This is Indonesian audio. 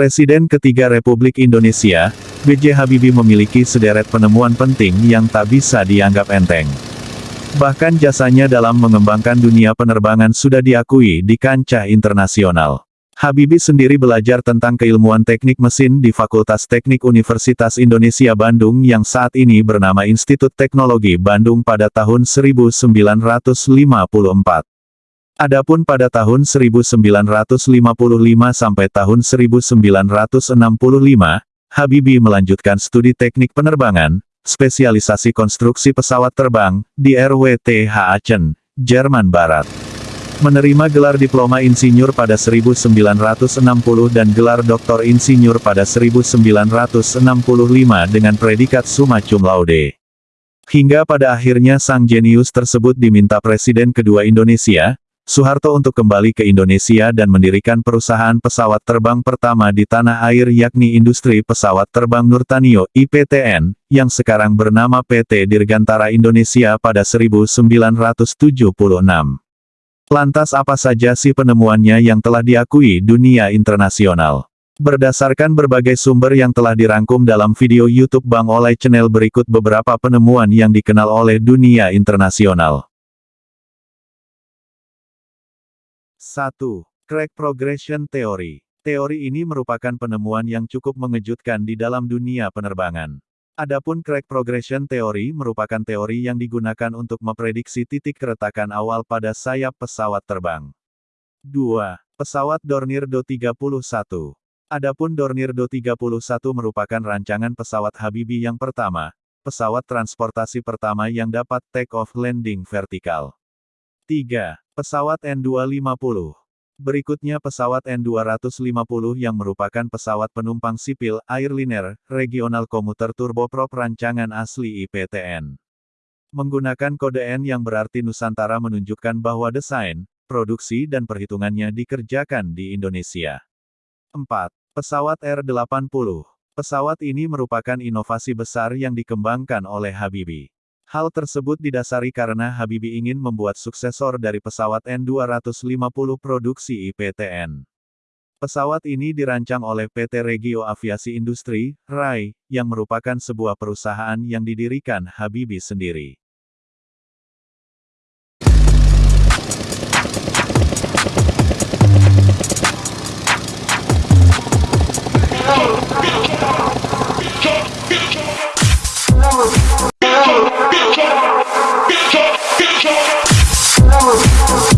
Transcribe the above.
Presiden ketiga Republik Indonesia, B.J. Habibie memiliki sederet penemuan penting yang tak bisa dianggap enteng. Bahkan jasanya dalam mengembangkan dunia penerbangan sudah diakui di kancah internasional. Habibie sendiri belajar tentang keilmuan teknik mesin di Fakultas Teknik Universitas Indonesia Bandung yang saat ini bernama Institut Teknologi Bandung pada tahun 1954. Adapun pada tahun 1955 sampai tahun 1965, Habibie melanjutkan studi teknik penerbangan, spesialisasi konstruksi pesawat terbang, di RWTH Aachen, Jerman Barat menerima gelar diploma insinyur pada 1960 dan gelar doktor insinyur pada 1965 dengan predikat summa cum laude. Hingga pada akhirnya sang jenius tersebut diminta Presiden kedua Indonesia, Soeharto untuk kembali ke Indonesia dan mendirikan perusahaan pesawat terbang pertama di tanah air yakni Industri Pesawat Terbang Nurtanio, IPTN, yang sekarang bernama PT Dirgantara Indonesia pada 1976. Lantas apa saja sih penemuannya yang telah diakui dunia internasional? Berdasarkan berbagai sumber yang telah dirangkum dalam video YouTube Bang Olay Channel berikut beberapa penemuan yang dikenal oleh dunia internasional. 1. Crack Progression Theory. Teori ini merupakan penemuan yang cukup mengejutkan di dalam dunia penerbangan. Adapun crack progression theory merupakan teori yang digunakan untuk memprediksi titik keretakan awal pada sayap pesawat terbang. 2. Pesawat Dornier Do-31 Adapun Dornier Do-31 merupakan rancangan pesawat Habibi yang pertama, pesawat transportasi pertama yang dapat take off landing vertikal. 3. Pesawat N250 Berikutnya pesawat N250 yang merupakan pesawat penumpang sipil, airliner, regional komuter turboprop rancangan asli IPTN. Menggunakan kode N yang berarti Nusantara menunjukkan bahwa desain, produksi dan perhitungannya dikerjakan di Indonesia. 4. Pesawat R-80. Pesawat ini merupakan inovasi besar yang dikembangkan oleh Habibie. Hal tersebut didasari karena Habibie ingin membuat suksesor dari pesawat N250 produksi IPTN. Pesawat ini dirancang oleh PT Regio Aviasi Industri, RAI, yang merupakan sebuah perusahaan yang didirikan Habibie sendiri. House.